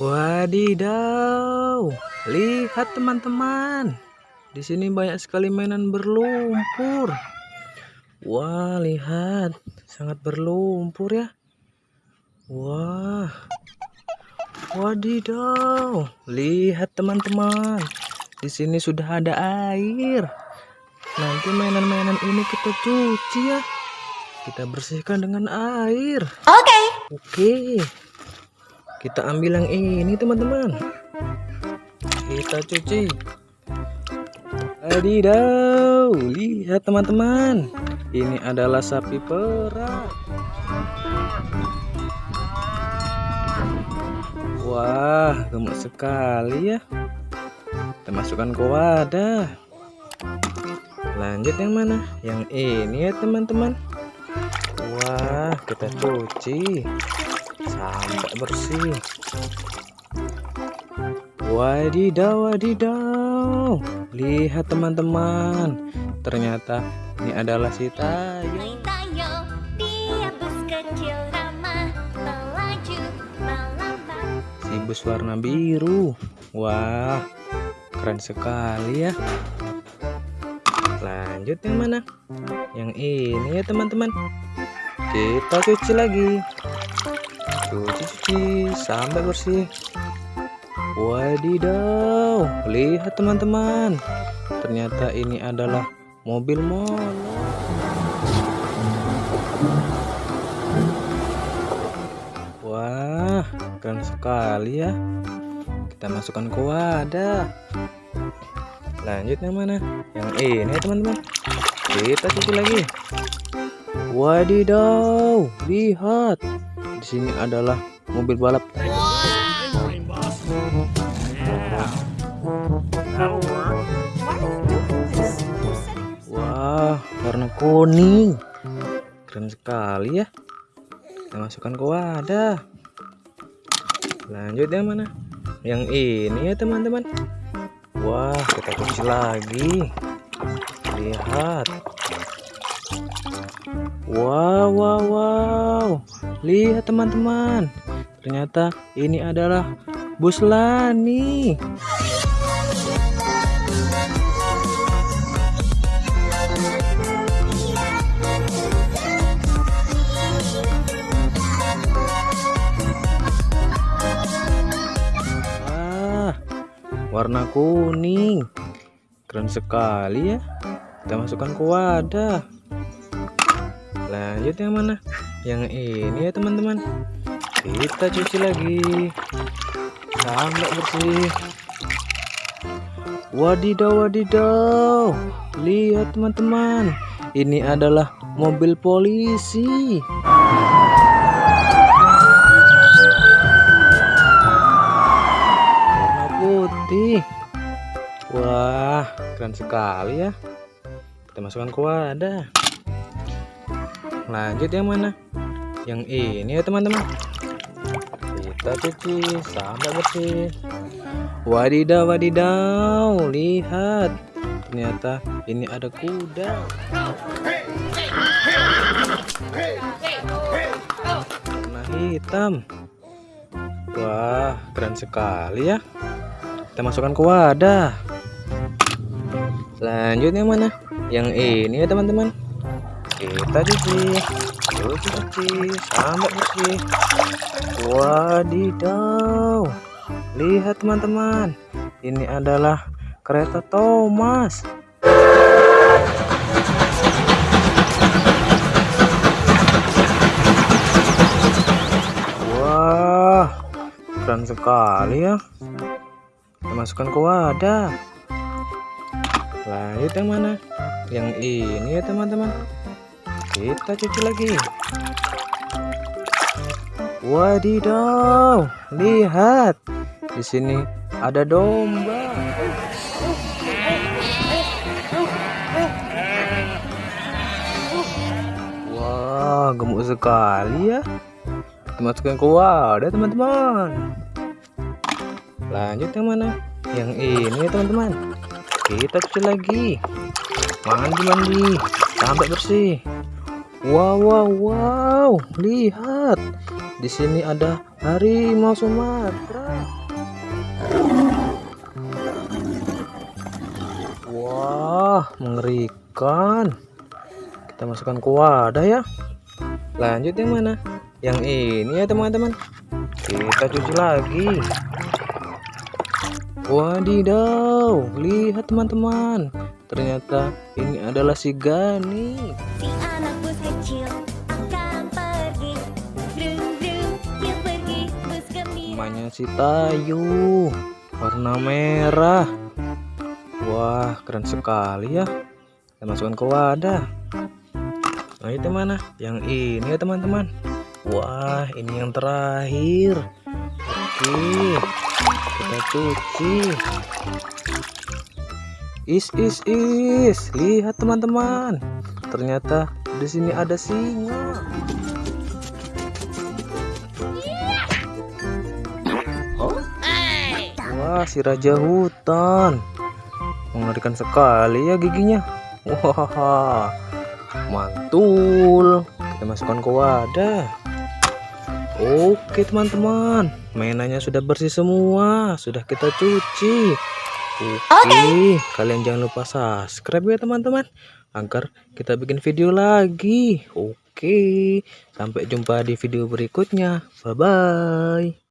Wadidaw, lihat teman-teman. Di sini banyak sekali mainan berlumpur. Wah, lihat, sangat berlumpur ya. Wah. Wadidaw, lihat teman-teman. Di sini sudah ada air. Nanti mainan-mainan ini kita cuci ya. Kita bersihkan dengan air. Oke. Okay. Oke. Okay kita ambil yang ini teman-teman. Kita cuci. Adidaw lihat teman-teman. Ini adalah sapi perah wah gemuk sekali ya. Kita masukkan ke wadah. Lanjut yang mana? Yang ini ya teman-teman. Wah kita cuci sampai bersih. Wadidaw wadidaw lihat teman-teman. Ternyata ini adalah si tayo. Si bus warna biru. Wah keren sekali ya. Lanjut yang mana? Yang ini ya teman-teman. Kita cuci lagi cuci-cuci sampai bersih. Wadidaw lihat teman-teman. Ternyata ini adalah mobil molor wah keren sekali ya. Kita masukkan ke wadah. Lanjut yang mana? Yang ini teman-teman. Kita cuci lagi. Wadidaw lihat di sini adalah mobil balap. Wah, warna kuning. Keren sekali ya. Kita masukkan ke wadah. Lanjut yang mana? Yang ini ya teman-teman. Wah, kita cuci lagi. Lihat. Wow, wow, wow. Lihat teman-teman, ternyata ini adalah bus Lani. Wah, warna kuning. Keren sekali ya. Kita masukkan ke wadah. Lanjut yang mana? yang ini ya teman-teman. Kita cuci lagi. Sampai bersih. Wadidaw wadidaw. Lihat teman-teman. Ini adalah mobil polisi. Warna putih. Wah keren sekali ya. Kita masukkan ke wadah lanjut yang mana? Yang ini ya teman-teman. Kita cuci sampai bersih. Wadidaw wadidaw lihat. Ternyata ini ada kuda. Warna hitam. Wah keren sekali ya. Kita masukkan ke wadah. Lanjut yang mana? Yang ini ya teman-teman kita cuci cuci cuci sampai bersih wadidaw. Lihat teman-teman. Ini adalah kereta Thomas. Wah keren sekali ya. Kita masukkan ke wadah. Lanjut yang mana? Yang ini ya teman-teman kita cuci lagi. Wadidaw lihat. Di sini ada domba. Wah gemuk sekali ya. Kita masukkan ke wadah teman-teman. Lanjut yang mana? Yang ini teman-teman. Kita cuci lagi. Mandi mandi sampai bersih Wow, wow, wow, lihat di sini ada harimau Sumatera. Wah, mengerikan. Kita masukkan ke wadah ya. Lanjut yang mana? Yang ini ya teman-teman. Kita cuci lagi. Wadidaw, lihat teman-teman. Ternyata ini adalah si Gani. Si kecil akan Namanya si Tayu. Warna merah. Wah, keren sekali ya. Kita masukkan ke wadah. Nah, itu mana? Yang ini ya teman-teman. Wah, ini yang terakhir. Oke. Kita cuci. Is is is. Lihat teman-teman. Ternyata di sini ada singa. Wah, si raja hutan. Mengerikan sekali ya giginya. Wah, mantul. Kita masukkan ke wadah. Oke teman-teman, mainannya sudah bersih semua, sudah kita cuci. Oke, kalian jangan lupa subscribe ya teman-teman, agar kita bikin video lagi. Oke, sampai jumpa di video berikutnya. Bye bye.